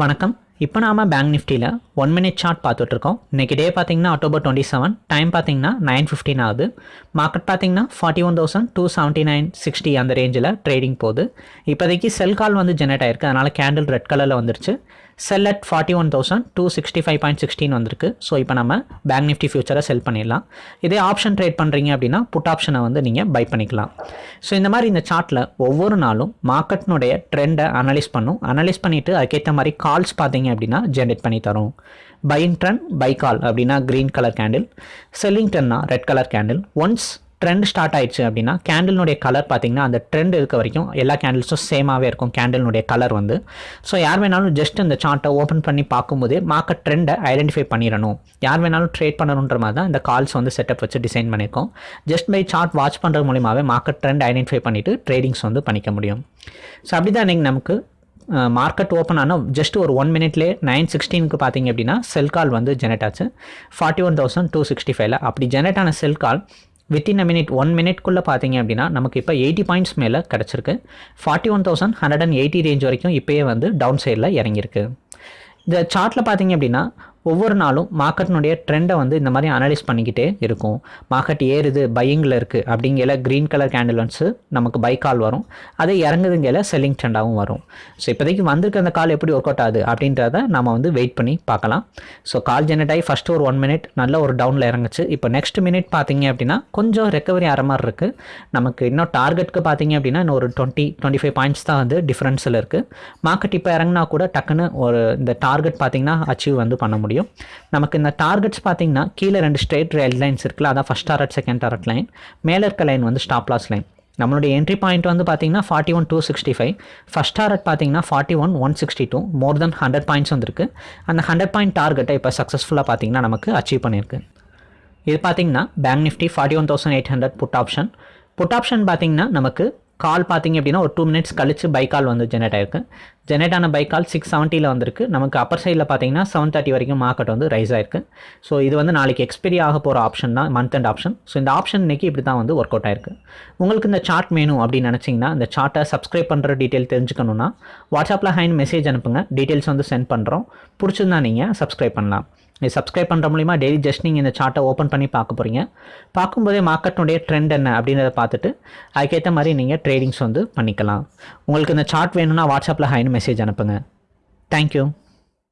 வணக்கம். இப்போ நாம பேங்க் நிஃப்டியில் ஒன் மினிட் சார்ட் பார்த்துட்ருக்கோம். இன்றைக்கி டே பார்த்தீங்கன்னா அக்டோபர் டுவெண்ட்டி செவன் டைம் பார்த்தீங்கன்னா நைன் ஃபிஃப்டின் ஆகுது. மார்க்கெட் பார்த்தீங்கன்னா forty one thousand two seventy nine sixty அந்த ரேஞ்சில் ட்ரேடிங் போகுது. இப்போதைக்கு செல் கால் வந்து ஜெனரேட் ஆயிருக்கு. அதனால் கேண்டில் ரெட் கலரில் வந்துருச்சு. Sell at forty one thousand two sixty five point sixteen வந்திருக்கு. ஸோ இப்போ நம்ம பேங்க் நிஃப்டி ஃபியூச்சரை செல் பண்ணிடலாம். இதே ஆப்ஷன் ட்ரேட் பண்ணுறீங்க அப்படின்னா புட் ஆப்ஷனை வந்து நீங்கள் பை பண்ணிக்கலாம். ஸோ இந்த மாதிரி இந்த சார்ட்டில் ஒவ்வொரு நாளும் மார்க்கெட்னுடைய ட்ரெண்டை அனலைஸ் பண்ணும். அனலைஸ் பண்ணிவிட்டு அதுக்கேற்ற மாதிரி கால்ஸ் பார்த்தீங்க அப்படின்னா ஜென்ரேட் பண்ணி தரும். பையிங் ட்ரெண்ட் பை கால் அப்படின்னா green colour candle selling ட்ரெண்ட்னா red colour candle once trend start ஆயிடுச்சு அப்படின்னா கேண்டில்னுடைய கலர் பார்த்தீங்கன்னா அந்த ட்ரெண்ட் இருக்க வரைக்கும் எல்லா கேண்டில்ஸும் சேமாகவே இருக்கும் கேண்டில்னுடைய கலர் வந்து. ஸோ யார் வேணாலும் ஜஸ்ட் இந்த சார்ட்டை ஓப்பன் பண்ணி பார்க்கும்போதே மார்க்கெட் ட்ரெண்டை ஐடென்டிஃபை பண்ணிடணும். யார் வேணாலும் ட்ரேட் பண்ணணுன்ற மாதிரி தான் இந்த கால்ஸ் வந்து செட்டப் வச்சு டிசைன் பண்ணியிருக்கோம். ஜஸ்ட் பை சார்ட் வாட்ச் பண்ணுறது மூலியமாகவே மார்க்கெட் ட்ரெண்ட் ஐடென்டிஃபை பண்ணிவிட்டு ட்ரேடிங்ஸ் வந்து பண்ணிக்க முடியும். ஸோ அப்படி தான் இன்றைக்கி நமக்கு மார்க்கெட் ஓப்பன் ஆனால் ஜஸ்ட் ஒரு ஒன் மினிட்லேயே நைன் சிக்ஸ்டீனுக்கு பார்த்தீங்க அப்படின்னா செல் கால் வந்து ஜெனரேட் ஆச்சு. Forty one thousand two sixty ஃபைவ்ல அப்படி ஜெனரேட் ஆன sell call within a minute one மினிட்குள்ளே பார்த்தீங்க அப்படின்னா நமக்கு இப்போ எயிட்டி பாயிண்ட்ஸ் மேலே கிடச்சிருக்கு. Forty one thousand hundred and eighty range வரைக்கும் இப்போயே வந்து டவுன் சைடில் இறங்கியிருக்கு. இந்த சார்ட்டில் பார்த்தீங்க அப்படின்னா ஒவ்வொரு நாளும் மார்க்கெட்டினுடைய ட்ரெண்டை வந்து இந்த மாதிரி அனலைஸ் பண்ணிக்கிட்டே இருக்கும். மார்க்கெட் ஏறுது பையிங்கில் இருக்குது அப்படிங்கிற க்ரீன் கலர் கேண்டில் வந்து நமக்கு பை கால் வரும். அதே இறங்குதுங்கிற செல்லிங் ட்ரெண்டாகவும் வரும். ஸோ இப்போதைக்கு வந்திருக்க அந்த கால் எப்படி ஒர்க் அவுட் ஆகுது அப்படின்றத நம்ம வந்து வெயிட் பண்ணி பார்க்கலாம். ஸோ கால் ஜெனரேட் ஆகி ஃபஸ்ட்டு ஒரு ஒன் மினிட் நல்ல ஒரு டவுனில் இறங்குச்சு. இப்போ நெக்ஸ்ட் மினிட் பார்த்தீங்க அப்படின்னா கொஞ்சம் ரெக்கவரி ஆகிற மாதிரி இருக்குது நமக்கு இன்னும் டார்கெட்டுக்கு பார்த்தீங்க அப்படின்னா இன்னும் ஒரு டுவெண்ட்டி டுவெண்ட்டி ஃபைவ் பாயிண்ட்ஸ் தான் வந்து டிஃப்ரென்ஸில் இருக்குது மார்க்கெட் இப்போ இறங்கினா கூட டக்குன்னு ஒரு இந்த டார்கெட் பார்த்தீங்கன்னா அச்சீவ் வந்து பண்ண முடியும். முடியும். நமக்கு இந்த டார்கெட்ஸ் பார்த்தீங்கன்னா கீழே ரெண்டு ஸ்ட்ரெயிட் ரெட் லைன்ஸ் இருக்குல்ல அதான் first target second target line மேலே இருக்க லைன் வந்து ஸ்டாப் லாஸ் லைன் நம்மளுடைய என்ட்ரி பாயிண்ட் வந்து பார்த்தீங்கன்னா forty one two sixty five first target பார்த்தீங்கன்னா forty one one sixty two more then hundred points வந்துருக்கு. அந்த ஹண்ட்ரட் பாயிண்ட் டார்கெட்டை இப்போ சக்ஸஸ்ஃபுல்லாக பார்த்தீங்கன்னா நமக்கு அச்சீவ் பண்ணியிருக்கு. இது பார்த்தீங்கன்னா bank Nifty forty one thousand eight hundred put option put option பார்த்தீங்கன்னா நமக்கு கால் பார்த்தீங்க அப்படின்னா ஒரு டூ மினிட்ஸ் கழிச்சு பை கால் வந்து ஜெனரேட் ஆயிருக்கு. ஜெனரேட் ஆன பை கால் சிக்ஸ் செவன்ட்டியில் வந்திருக்கு. நமக்கு அப்பர் சைடில் பார்த்தீங்கன்னா செவன் தேர்ட்டி வரைக்கும் மார்க்கெட் வந்து ரைஸ் ஆயிருக்கு. ஸோ இது வந்து நாளைக்கு எக்ஸ்பெரி ஆக போகிற ஆப்ஷன் தான் மந்த் அண்ட் ஆப்ஷன் ஸோ இந்த ஆப்ஷன் இன்னைக்கு இப்படி தான் வந்து ஒர்க் அவுட் ஆயிருக்கு. உங்களுக்கு இந்த சார்ட் வேணும் அப்படின்னு நினச்சிங்கன்னா இந்த சார்ட்டை சப்ஸ்கிரைப் பண்ணுற டீட்டெயில் தெரிஞ்சுக்கணுன்னா வாட்ஸ்அப்பில் ஹைன் மெசேஜ் அனுப்புங்க. டீட்டெயில்ஸ் வந்து சென்ட் பண்ணுறோம் பிடிச்சிருந்தா நீங்கள் சப்ஸ்கிரைப் பண்ணலாம். இது சப்ஸ்கிரைப் பண்ணுற மூலிமா டெய்லி ஜஸ்ட் நீங்கள் இந்த சார்ட்டை ஓப்பன் பண்ணி பார்க்க போகிறீங்க பார்க்கும்போதே மார்க்கெட்டுடைய ட்ரெண்ட் என்ன அப்படின்றத பார்த்துட்டு அதுக்கேற்ற மாதிரி நீங்கள் ட்ரேடிங்ஸ் வந்து பண்ணிக்கலாம். உங்களுக்கு இந்த சார்ட் வேணும்னா வாட்ஸ்அப்பில் ஹைன்னு மெசேஜ் அனுப்புங்க. தேங்க்யூ